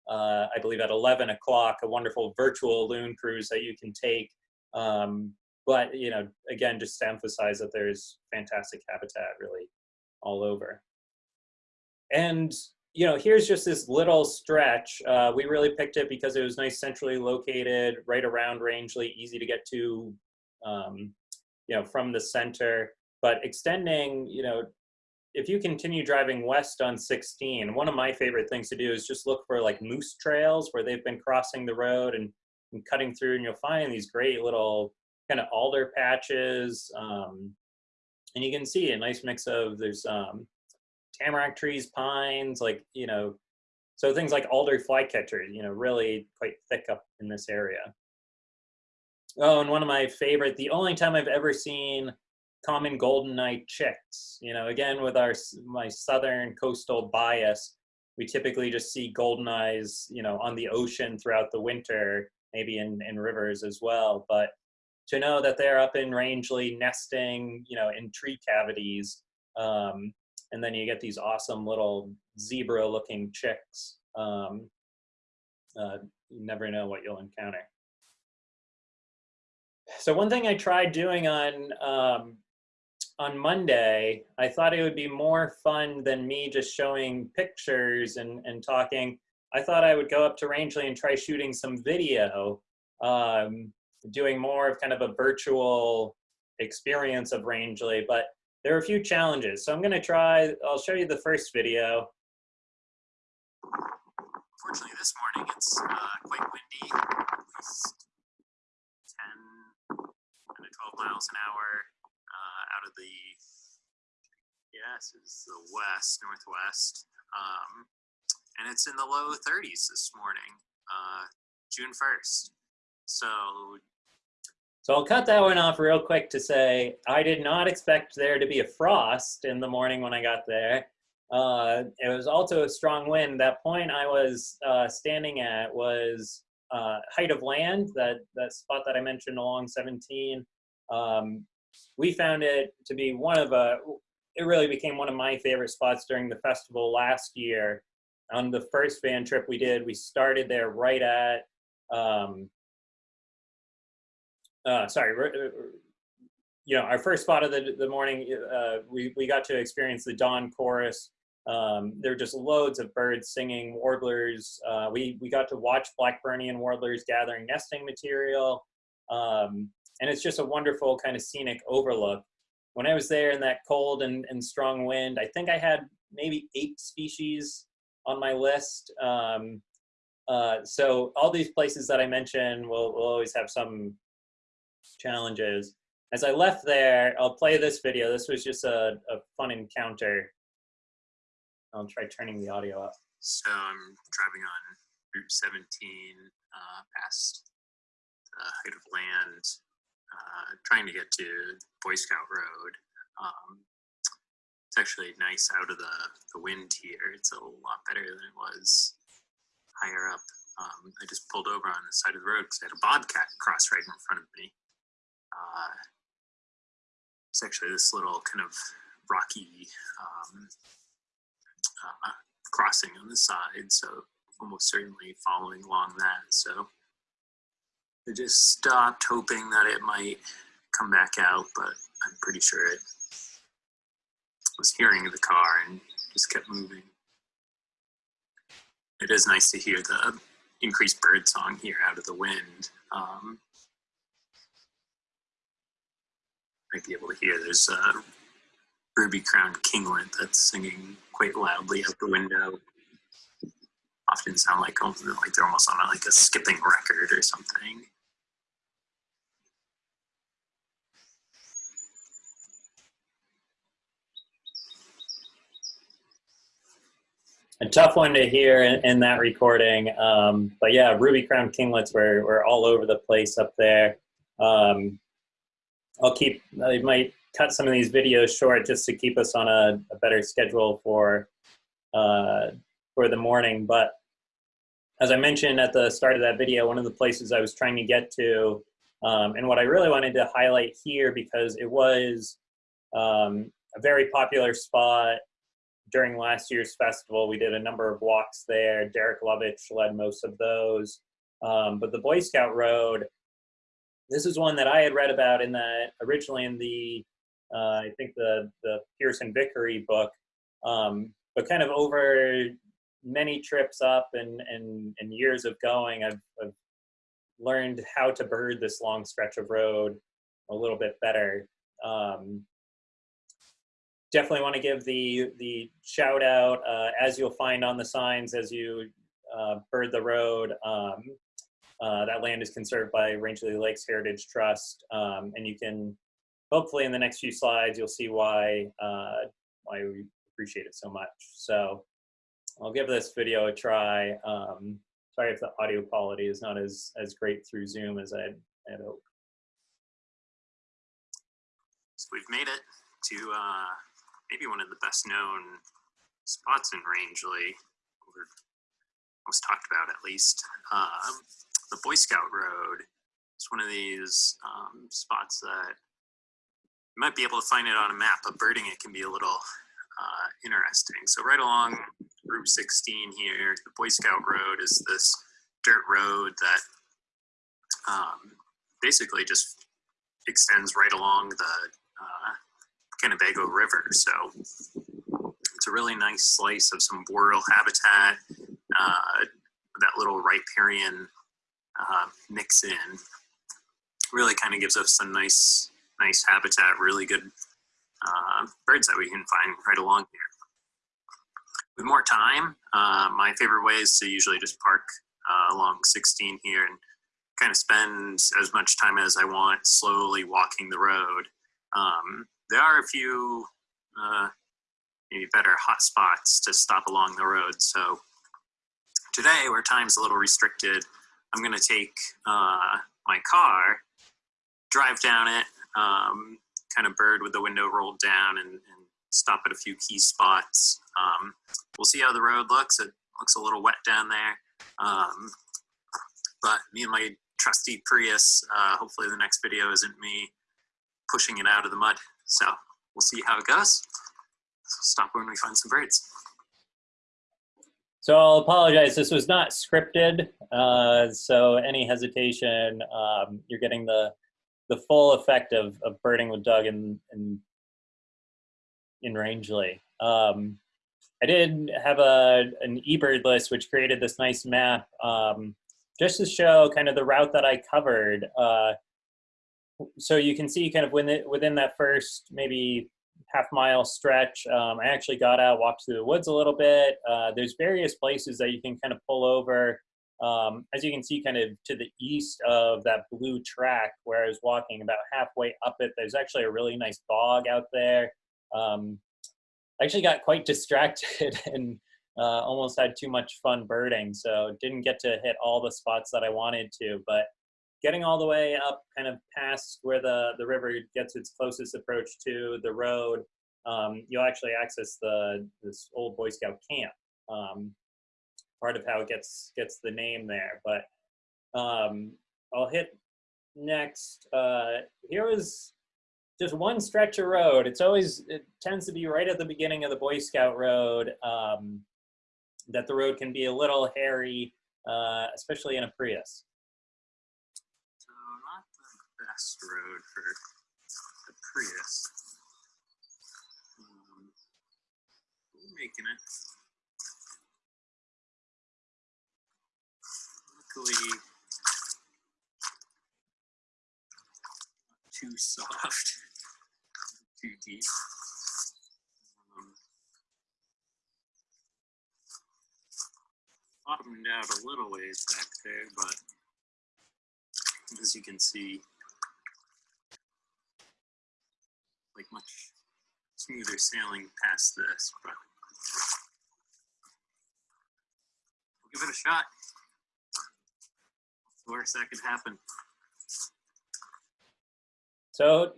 uh, I believe at 11 o'clock, a wonderful virtual loon cruise that you can take. Um, but, you know, again, just to emphasize that there's fantastic habitat really all over. And, you know, here's just this little stretch. Uh, we really picked it because it was nice centrally located, right around Rangeley, easy to get to, um, you know, from the center. But extending, you know, if you continue driving west on 16, one of my favorite things to do is just look for like moose trails where they've been crossing the road and, and cutting through, and you'll find these great little kind of alder patches. Um, and you can see a nice mix of there's um, tamarack trees, pines, like, you know, so things like alder flycatchers, you know, really quite thick up in this area. Oh, and one of my favorite, the only time I've ever seen common golden eye chicks. You know, again, with our my southern coastal bias, we typically just see golden eyes, you know, on the ocean throughout the winter, maybe in, in rivers as well. But to know that they're up in Rangeley nesting, you know, in tree cavities, um, and then you get these awesome little zebra-looking chicks. Um, uh, you never know what you'll encounter. So one thing I tried doing on um, on Monday, I thought it would be more fun than me just showing pictures and, and talking. I thought I would go up to Rangeley and try shooting some video, um, doing more of kind of a virtual experience of Rangeley, but there are a few challenges. So I'm gonna try, I'll show you the first video. Fortunately, this morning it's uh, quite windy, at least 10 to 12 miles an hour out of the yes is the west northwest um, and it's in the low 30s this morning uh, june 1st so so I'll cut that one off real quick to say I did not expect there to be a frost in the morning when I got there. Uh, it was also a strong wind. That point I was uh, standing at was uh, height of land, that, that spot that I mentioned along 17. Um, we found it to be one of a, it really became one of my favorite spots during the festival last year. On the first van trip we did, we started there right at, um, uh, sorry, uh, you know, our first spot of the, the morning, uh, we, we got to experience the dawn chorus. Um, there were just loads of birds singing, warblers. Uh, we, we got to watch Blackburnian warblers gathering nesting material. Um, and it's just a wonderful kind of scenic overlook. When I was there in that cold and, and strong wind, I think I had maybe eight species on my list. Um, uh, so all these places that I mentioned will, will always have some challenges. As I left there, I'll play this video. This was just a, a fun encounter. I'll try turning the audio up. So I'm driving on Route 17 uh, past the height of land, uh, trying to get to Boy Scout Road. Um, it's actually nice out of the, the wind here. It's a lot better than it was higher up. Um, I just pulled over on the side of the road because I had a bobcat cross right in front of me. Uh, it's actually this little kind of rocky um, uh, crossing on the side, so almost certainly following along that. So I just stopped hoping that it might come back out, but I'm pretty sure it was hearing the car and just kept moving. It is nice to hear the increased bird song here out of the wind. Um, might be able to hear there's a ruby crowned kinglet that's singing quite loudly out the window. Often sound like like they're almost on a, like a skipping record or something. a tough one to hear in, in that recording. Um, but yeah, ruby crown kinglets were, were all over the place up there. Um, I'll keep, I might cut some of these videos short just to keep us on a, a better schedule for, uh, for the morning. But as I mentioned at the start of that video, one of the places I was trying to get to, um, and what I really wanted to highlight here because it was um, a very popular spot during last year's festival, we did a number of walks there. Derek Lovitch led most of those. Um, but the Boy Scout Road, this is one that I had read about in the originally in the uh, I think the the Pierson Vickery book, um, but kind of over many trips up and and, and years of going, I've, I've learned how to bird this long stretch of road a little bit better. Um, definitely want to give the the shout out uh, as you'll find on the signs as you uh, bird the road. Um, uh, that land is conserved by Rangeley Lakes Heritage Trust, um, and you can hopefully in the next few slides you'll see why uh, why we appreciate it so much. So I'll give this video a try. Um, sorry if the audio quality is not as as great through Zoom as I had hoped. So we've made it to uh, maybe one of the best known spots in Rangeley, or most talked about at least. Um, the Boy Scout Road. It's one of these um, spots that you might be able to find it on a map, but birding it can be a little uh, interesting. So right along Route 16 here, the Boy Scout Road is this dirt road that um, basically just extends right along the uh, Kennebago River. So it's a really nice slice of some boreal habitat. Uh, that little riparian uh, mix in really kind of gives us some nice, nice habitat, really good uh, birds that we can find right along here. With more time, uh, my favorite way is to usually just park uh, along 16 here and kind of spend as much time as I want slowly walking the road. Um, there are a few uh, maybe better hot spots to stop along the road. So today, where time's a little restricted, I'm going to take uh, my car, drive down it, um, kind of bird with the window rolled down, and, and stop at a few key spots. Um, we'll see how the road looks. It looks a little wet down there. Um, but me and my trusty Prius, uh, hopefully the next video isn't me pushing it out of the mud. So we'll see how it goes. Stop when we find some birds. So I'll apologize. This was not scripted. Uh, so any hesitation, um, you're getting the the full effect of, of birding with Doug in in, in Rangeley. Um, I did have a an eBird list which created this nice map um, just to show kind of the route that I covered. Uh, so you can see kind of within, within that first maybe half mile stretch, um, I actually got out, walked through the woods a little bit. Uh, there's various places that you can kind of pull over. Um, as you can see, kind of to the east of that blue track where I was walking, about halfway up it, there's actually a really nice bog out there. Um, I actually got quite distracted and uh, almost had too much fun birding, so didn't get to hit all the spots that I wanted to. But getting all the way up, kind of past where the the river gets its closest approach to the road, um, you'll actually access the this old Boy Scout camp. Um, part of how it gets gets the name there, but um, I'll hit next. Uh, here is just one stretch of road. It's always it tends to be right at the beginning of the Boy Scout road. Um, that the road can be a little hairy, uh, especially in a Prius. Road for the Prius. Um, we're making it. Luckily, not too soft, too deep. Um, bottomed out a little ways back there, but as you can see, like much smoother sailing past this, but we'll give it a shot. The worst that could happen? So,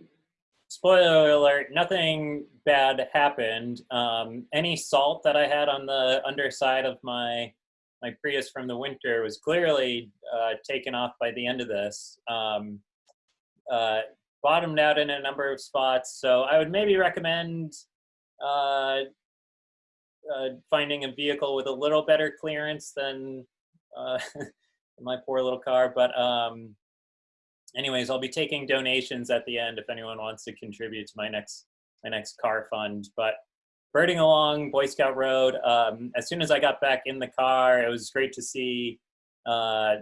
spoiler alert: nothing bad happened. Um, any salt that I had on the underside of my my Prius from the winter was clearly uh, taken off by the end of this. Um, uh, bottomed out in a number of spots, so I would maybe recommend uh, uh finding a vehicle with a little better clearance than uh, my poor little car. But um, anyways, I'll be taking donations at the end if anyone wants to contribute to my next my next car fund. But birding along Boy Scout Road. Um, as soon as I got back in the car, it was great to see uh,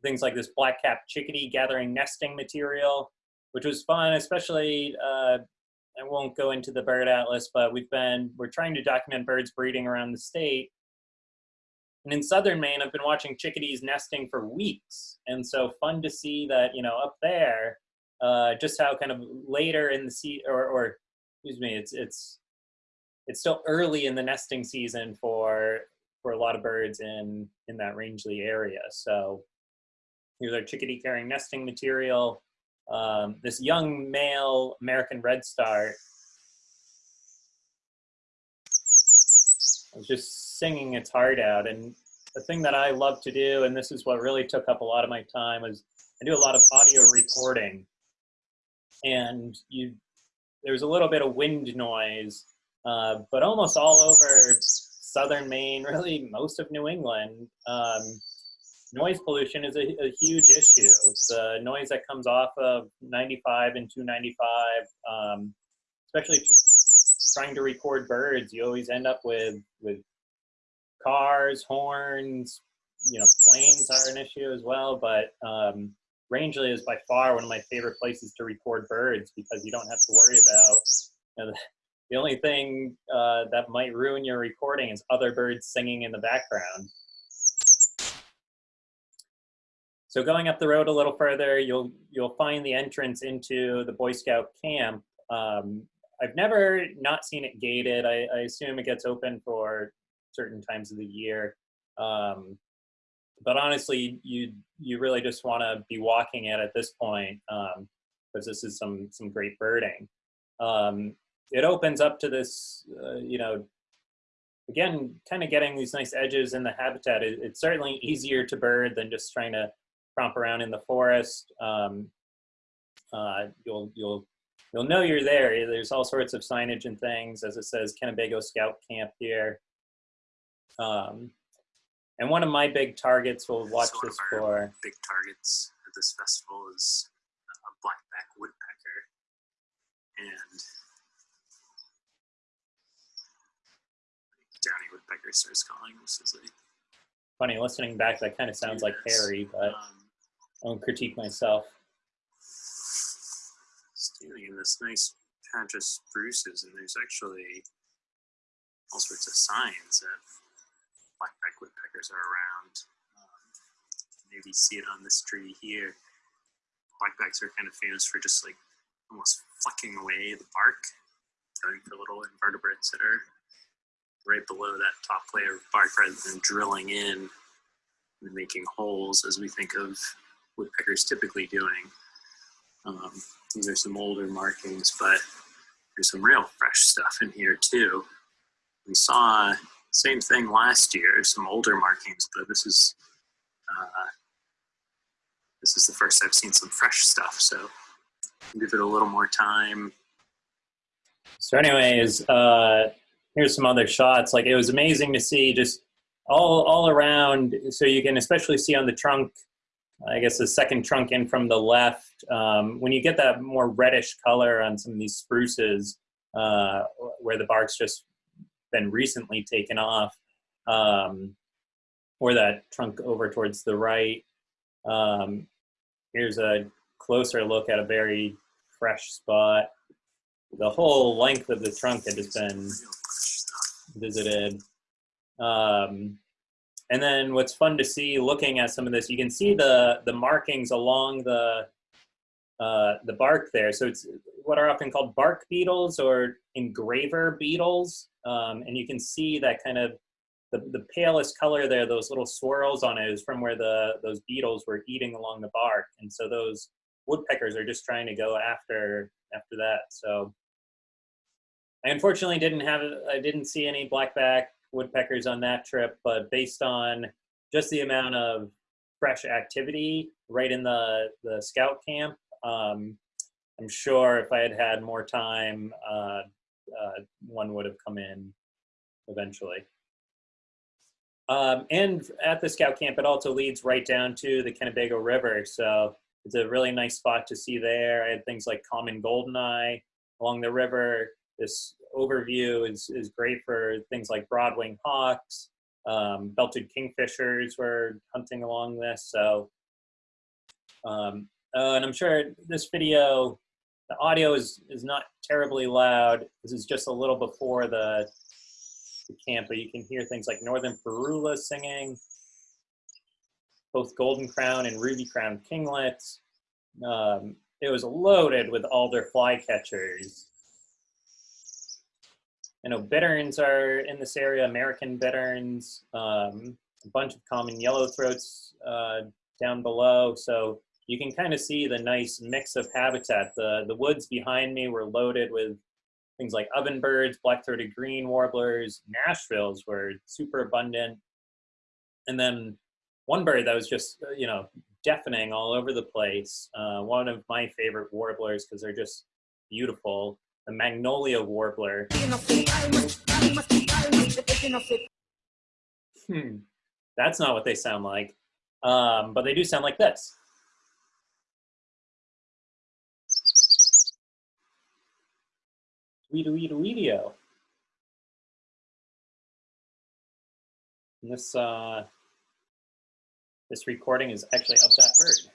things like this black-capped chickadee gathering nesting material, which was fun, especially, uh, I won't go into the bird atlas, but we've been, we're trying to document birds breeding around the state. And in southern Maine, I've been watching chickadees nesting for weeks. And so fun to see that, you know, up there, uh, just how kind of later in the sea, or, or excuse me, it's, it's it's still early in the nesting season for for a lot of birds in in that Rangeley area. So here's our chickadee carrying nesting material. Um, this young male American redstart was just singing its heart out. And the thing that I love to do, and this is what really took up a lot of my time, was I do a lot of audio recording. And you, there's a little bit of wind noise uh, but almost all over southern Maine, really most of New England, um, noise pollution is a, a, huge issue. It's the noise that comes off of 95 and 295, um, especially trying to record birds. You always end up with with cars, horns. You know, planes are an issue as well. But um, Rangeley is by far one of my favorite places to record birds because you don't have to worry about you know, the only thing uh, that might ruin your recording is other birds singing in the background. So going up the road a little further, you'll you'll find the entrance into the Boy Scout camp. Um, I've never not seen it gated. I, I, assume it gets open for certain times of the year. Um, but honestly, you you really just want to be walking it at this point because um, this is some some great birding. Um, it opens up to this, uh, you know, again, kind of getting these nice edges in the habitat. It, it's certainly easier to bird than just trying to romp around in the forest. Um, uh, you'll you'll you'll know you're there. There's all sorts of signage and things, as it says Kennebago Scout Camp here. Um, and one of my big targets, we'll watch so this for. Big targets at this festival is a blackback woodpecker, and downy woodpecker starts calling, which is like funny. Listening back, that kind of sounds like Harry, but um, I won't critique myself. standing in this nice patch of spruces, and there's actually all sorts of signs that blackback woodpeckers are around. Um, maybe see it on this tree here. Blackbacks are kind of famous for just like almost flecking away the bark, going for little invertebrates that are right below that top layer of bark rather than drilling in and making holes as we think of woodpeckers typically doing. Um, these are some older markings, but there's some real fresh stuff in here too. We saw same thing last year, some older markings, but this is uh, this is the first I've seen some fresh stuff. So give it a little more time. So, anyways, uh, here's some other shots. Like it was amazing to see just all all around. So you can especially see on the trunk. I guess the second trunk in from the left. Um, when you get that more reddish color on some of these spruces, uh, where the bark's just been recently taken off, um, or that trunk over towards the right. Um, here's a closer look at a very fresh spot. The whole length of the trunk had just been visited. Um, and then what's fun to see looking at some of this, you can see the, the markings along the, uh, the bark there. So it's what are often called bark beetles or engraver beetles. Um, and you can see that kind of the, the palest color there, those little swirls on it is from where the, those beetles were eating along the bark. And so those woodpeckers are just trying to go after, after that. So I unfortunately didn't have, I didn't see any blackback woodpeckers on that trip, but based on just the amount of fresh activity right in the, the scout camp, um, I'm sure if I had had more time, uh, uh, one would have come in eventually. Um, and at the scout camp, it also leads right down to the Kennebago River. So it's a really nice spot to see there. I had things like common goldeneye along the river. This overview is, is great for things like broadwing hawks. Um, belted kingfishers were hunting along this. So, um, uh, and I'm sure this video, the audio is, is not terribly loud. This is just a little before the, the camp, but you can hear things like northern parula singing, both golden crown and ruby crown kinglets. Um, it was loaded with alder flycatchers. I know bitterns are in this area, American bitterns, um, a bunch of common yellowthroats uh, down below. So you can kind of see the nice mix of habitat. The, the woods behind me were loaded with things like ovenbirds, black-throated green warblers, Nashvilles were super abundant. And then one bird that was just, uh, you know, deafening all over the place. Uh, one of my favorite warblers because they're just beautiful. The magnolia warbler. Hmm, that's not what they sound like, um, but they do sound like this. Weedo weedo weedio. And this uh, this recording is actually of that bird.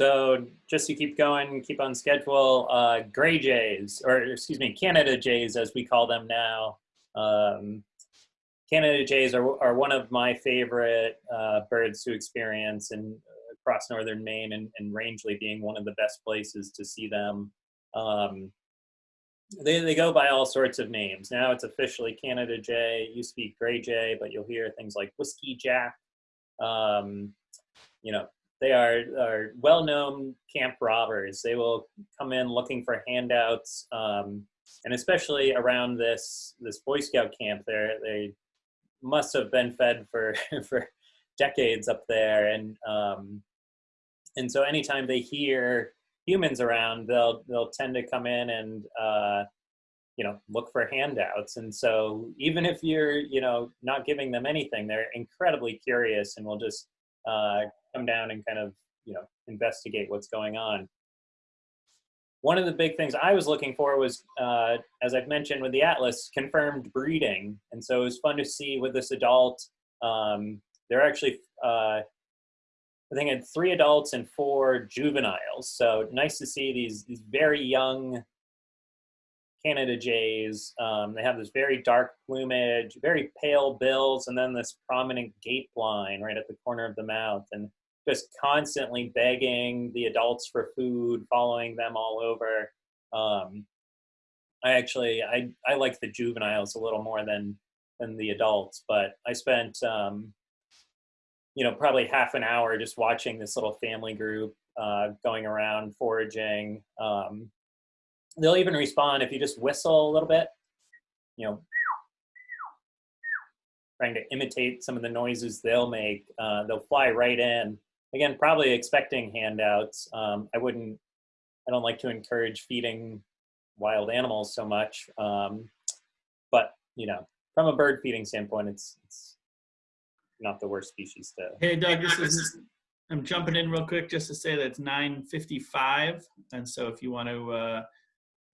So just to keep going, keep on schedule, uh, gray jays, or excuse me, Canada jays as we call them now. Um, Canada jays are, are one of my favorite uh, birds to experience and across northern Maine and, and Rangeley being one of the best places to see them. Um, they, they go by all sorts of names. Now it's officially Canada Jay. It used to be Gray Jay, but you'll hear things like Whiskey Jack. Um, you know, they are, are well-known camp robbers. They will come in looking for handouts, um, and especially around this this Boy Scout camp, there they must have been fed for for decades up there, and um, and so anytime they hear humans around, they'll they'll tend to come in and uh, you know look for handouts. And so even if you're you know not giving them anything, they're incredibly curious and will just uh, come down and kind of you know investigate what's going on. One of the big things I was looking for was, uh, as I've mentioned with the Atlas, confirmed breeding. And so it was fun to see with this adult, um, they're actually uh, I think had three adults and four juveniles. So nice to see these these very young Canada jays. Um, they have this very dark plumage, very pale bills, and then this prominent gape line right at the corner of the mouth, and just constantly begging the adults for food, following them all over. Um, I actually I I like the juveniles a little more than than the adults, but I spent um, you know probably half an hour just watching this little family group uh, going around foraging. Um, they'll even respond if you just whistle a little bit, you know, trying to imitate some of the noises they'll make. Uh, they'll fly right in. Again, probably expecting handouts. Um, I wouldn't. I don't like to encourage feeding wild animals so much. Um, but you know, from a bird feeding standpoint, it's it's not the worst species to. Hey, Doug, this is, I'm jumping in real quick just to say that it's 9:55. And so if you want to uh,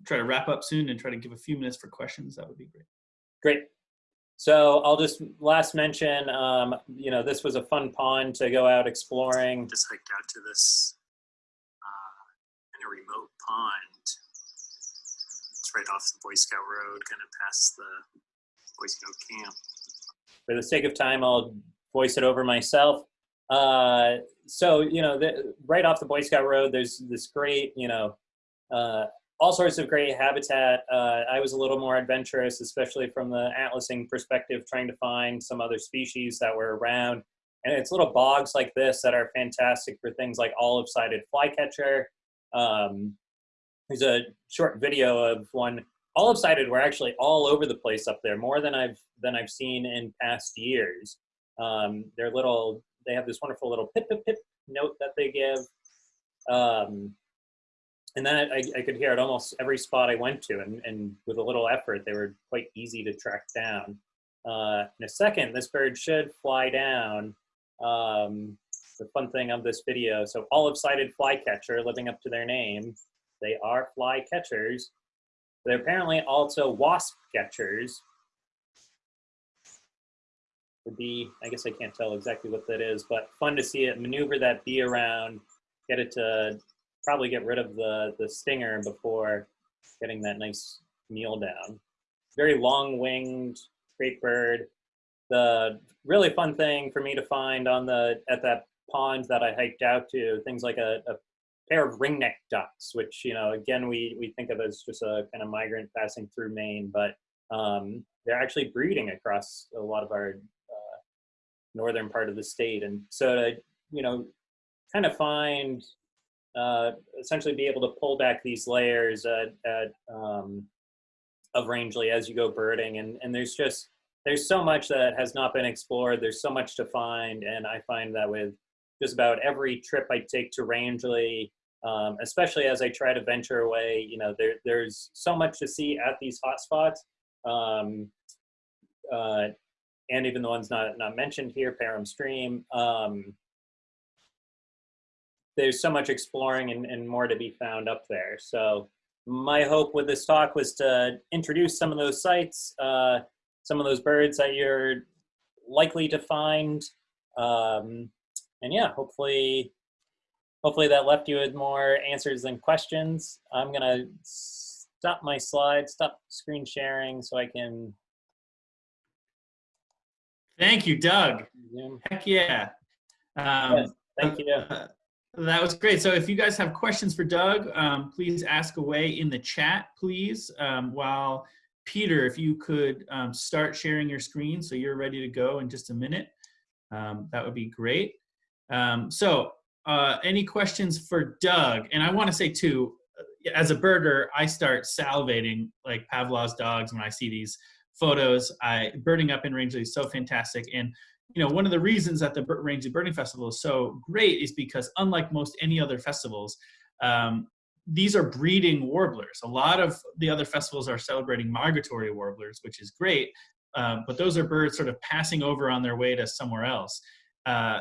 try to wrap up soon and try to give a few minutes for questions, that would be great. Great. So I'll just last mention, um, you know, this was a fun pond to go out exploring. Just hiked out to this uh, in a remote pond. It's right off the Boy Scout Road, kind of past the Boy Scout camp. For the sake of time, I'll voice it over myself. Uh, so, you know, the, right off the Boy Scout Road, there's this great, you know, uh, all sorts of great habitat. Uh, I was a little more adventurous, especially from the atlasing perspective, trying to find some other species that were around. And it's little bogs like this that are fantastic for things like olive-sided flycatcher. Um, there's a short video of one. Olive-sided were actually all over the place up there, more than I've than I've seen in past years. Um, they're little. They have this wonderful little pip pip pip note that they give. Um, and then I, I, could hear it almost every spot I went to, and, and with a little effort, they were quite easy to track down. Uh, in a second, this bird should fly down. Um, the fun thing of this video, so olive-sided flycatcher, living up to their name, they are flycatchers. They're apparently also wasp catchers. The be, I guess I can't tell exactly what that is, but fun to see it maneuver that bee around, get it to probably get rid of the, the stinger before getting that nice meal down. Very long-winged, great bird. The really fun thing for me to find on the at that pond that I hiked out to, things like a, a pair of ringneck ducks, which, you know, again, we, we think of as just a kind of migrant passing through Maine, but um, they're actually breeding across a lot of our uh, northern part of the state. And so to, you know, kind of find uh, essentially be able to pull back these layers at, at um, of Rangeley as you go birding. And, and there's just, there's so much that has not been explored. There's so much to find. And I find that with just about every trip I take to Rangeley, um, especially as I try to venture away, you know, there, there's so much to see at these hotspots. Um, uh, and even the ones not, not mentioned here, Parham Stream. Um, there's so much exploring and, and more to be found up there. So my hope with this talk was to introduce some of those sites, uh, some of those birds that you're likely to find. Um, and yeah, hopefully, hopefully that left you with more answers than questions. I'm gonna stop my slide, stop screen sharing so I can. Thank you, Doug. Zoom. Heck yeah. Um, Yes, Thank you. Uh, That was great. So if you guys have questions for Doug, um, please ask away in the chat, please. Um, while Peter, if you could um, start sharing your screen so you're ready to go in just a minute, um, that would be great. Um, so uh, any questions for Doug? And I want to say too, as a birder, I start salivating like Pavlov's dogs when I see these photos. I birding up in Rangeley is so fantastic. And you know, one of the reasons that the Rangeley Birding Festival is so great is because unlike most any other festivals, um, these are breeding warblers. A lot of the other festivals are celebrating migratory warblers, which is great, uh, but those are birds sort of passing over on their way to somewhere else. Uh,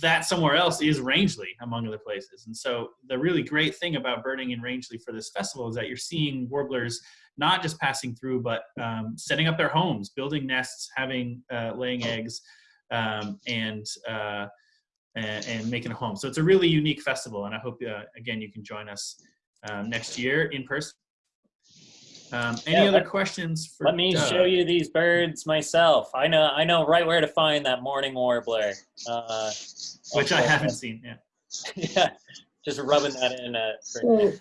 that somewhere else is Rangeley, among other places. And so the really great thing about birding in Rangeley for this festival is that you're seeing warblers not just passing through, but um, setting up their homes, building nests, having uh, laying eggs, um, and uh, and, and making a home. So it's a really unique festival, and I hope uh, again you can join us um, next year in person. Um, any Yeah, other let- questions for Let me Doug? show you these birds myself. I know I know right where to find that mourning warbler. Uh, Which I haven't seen. Yeah. yeah, just rubbing that in. Uh, for So